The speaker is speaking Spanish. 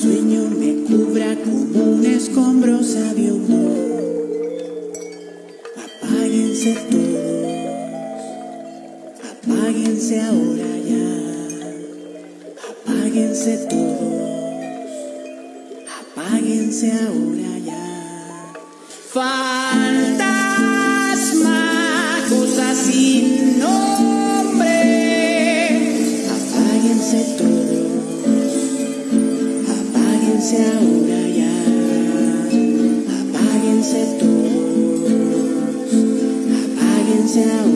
sueño me cubra como un escombro sabio. Apáguense todos, apáguense ahora ya, apáguense todos, apáguense ahora ya. Fantasma, apáguense todos, apáguense ahora